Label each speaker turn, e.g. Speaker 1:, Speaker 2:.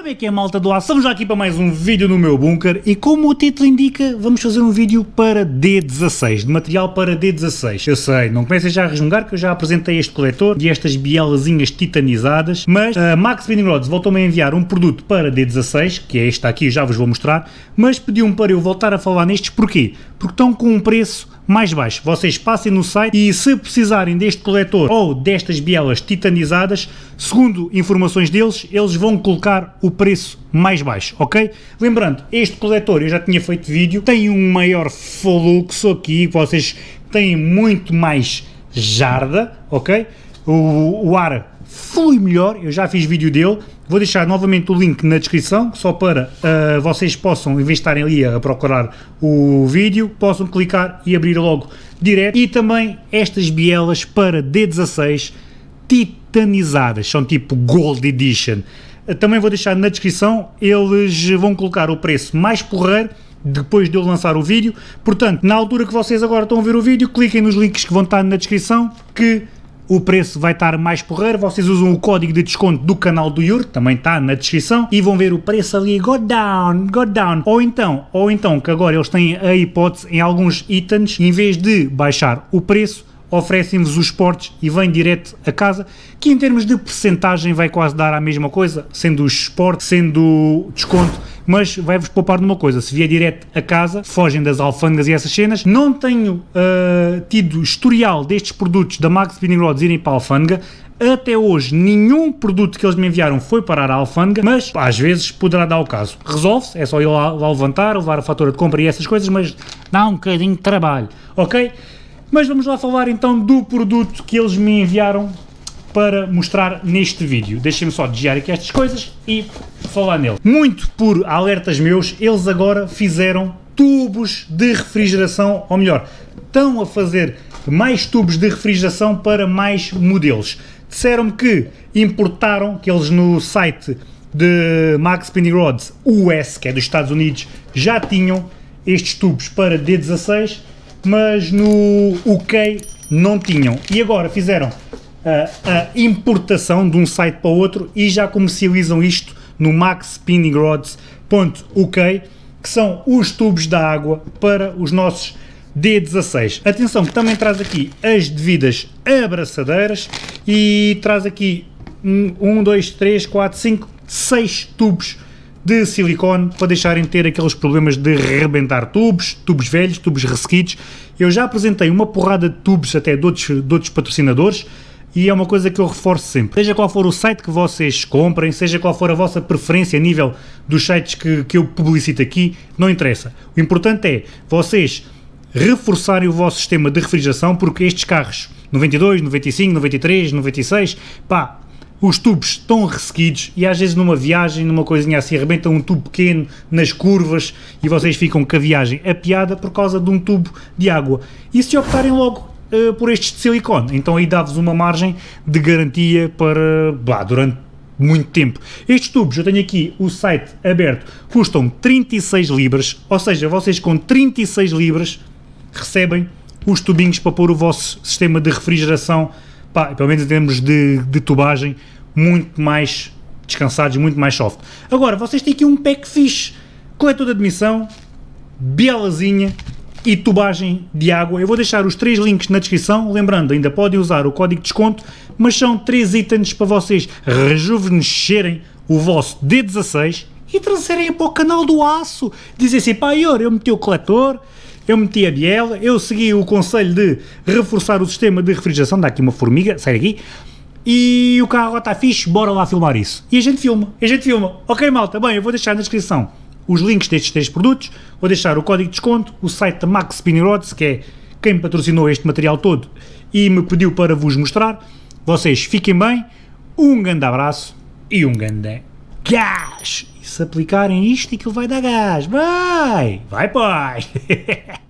Speaker 1: Como é que é malta do aço? Estamos já aqui para mais um vídeo no meu bunker e como o título indica, vamos fazer um vídeo para D16, de material para D16. Eu sei, não comecem já a resmungar que eu já apresentei este coletor e estas bielazinhas titanizadas, mas a Max Spinning Rods voltou-me a enviar um produto para D16, que é este aqui, já vos vou mostrar, mas pediu-me para eu voltar a falar nestes, porquê? Porque estão com um preço mais baixo. Vocês passem no site e se precisarem deste coletor ou destas bielas titanizadas, segundo informações deles, eles vão colocar o preço mais baixo, ok? Lembrando, este coletor, eu já tinha feito vídeo, tem um maior fluxo aqui, vocês têm muito mais jarda, ok? O, o ar flui melhor, eu já fiz vídeo dele, vou deixar novamente o link na descrição, só para uh, vocês possam, em vez de estarem ali a procurar o vídeo, possam clicar e abrir logo direto, e também estas bielas para D16 titanizadas, são tipo Gold Edition, uh, também vou deixar na descrição, eles vão colocar o preço mais porreiro, depois de eu lançar o vídeo, portanto, na altura que vocês agora estão a ver o vídeo, cliquem nos links que vão estar na descrição, que o preço vai estar mais porreiro, vocês usam o código de desconto do canal do Yuri, também está na descrição, e vão ver o preço ali, go down, go down, ou então, ou então que agora eles têm a hipótese em alguns itens, em vez de baixar o preço, oferecem-vos os portes e vem direto a casa, que em termos de percentagem vai quase dar a mesma coisa, sendo os esportes, sendo desconto, mas vai-vos poupar numa coisa, se vier direto a casa, fogem das alfândegas e essas cenas, não tenho uh, tido historial destes produtos da Max Spinning Rods irem para a alfândega, até hoje nenhum produto que eles me enviaram foi parar à alfândega, mas às vezes poderá dar o caso. Resolve-se, é só ir lá, lá levantar, levar a fatura de compra e essas coisas, mas dá um bocadinho de trabalho, ok? Mas vamos lá falar então do produto que eles me enviaram para mostrar neste vídeo. Deixem-me só desviar aqui estas coisas e falar nele. Muito por alertas meus, eles agora fizeram tubos de refrigeração, ou melhor, estão a fazer mais tubos de refrigeração para mais modelos. Disseram-me que importaram, que eles no site de Max Spinning Rods US, que é dos Estados Unidos, já tinham estes tubos para D16 mas no UK não tinham. E agora fizeram a, importação de um site para o outro e já comercializam isto no maxspinnинgrods.uk, que são os tubos da água para os nossos D16. Atenção que também traz aqui as devidas abraçadeiras e traz aqui 1, 2, 3, 4, 5, 6 tubos de silicone para deixarem de ter aqueles problemas de rebentar tubos, tubos velhos, tubos ressequidos. Eu já apresentei uma porrada de tubos até de outros, de outros patrocinadores e é uma coisa que eu reforço sempre. Seja qual for o site que vocês comprem, seja qual for a vossa preferência a nível dos sites que, que eu publicito aqui, não interessa. O importante é vocês reforçarem o vosso sistema de refrigeração porque estes carros 92, 95, 93, 96, pá, os tubos estão ressequidos e às vezes numa viagem, numa coisinha assim, arrebenta um tubo pequeno nas curvas e vocês ficam com a viagem apiada por causa de um tubo de água. E se optarem logo uh, por estes de silicone, então aí dá-vos uma margem de garantia para, blá, durante muito tempo. Estes tubos, eu tenho aqui o site aberto, custam 36 libras, ou seja, vocês com 36 libras recebem os tubinhos para pôr o vosso sistema de refrigeração pá, pelo menos em termos de, de tubagem, muito mais descansados, muito mais soft. Agora, vocês têm aqui um pack fixe, coletor de admissão, bielazinha e tubagem de água. Eu vou deixar os três links na descrição, lembrando, ainda podem usar o código de desconto, mas são três itens para vocês rejuvenescerem o vosso D16 e trazerem para o canal do aço. Dizem assim, pá, eu meti o coletor, eu meti a biela, eu segui o conselho de reforçar o sistema de refrigeração, dá aqui uma formiga, sai daqui, e o carro está fixe, bora lá filmar isso. E a gente filma, a gente filma. Ok malta, bem, eu vou deixar na descrição os links destes três produtos, vou deixar o código de desconto, o site da Max Spinning Rods, que é quem patrocinou este material todo e me pediu para vos mostrar. Vocês fiquem bem, um grande abraço e um grande gás! E se aplicarem isto, aquilo vai dar gás. Vai! Vai, pai!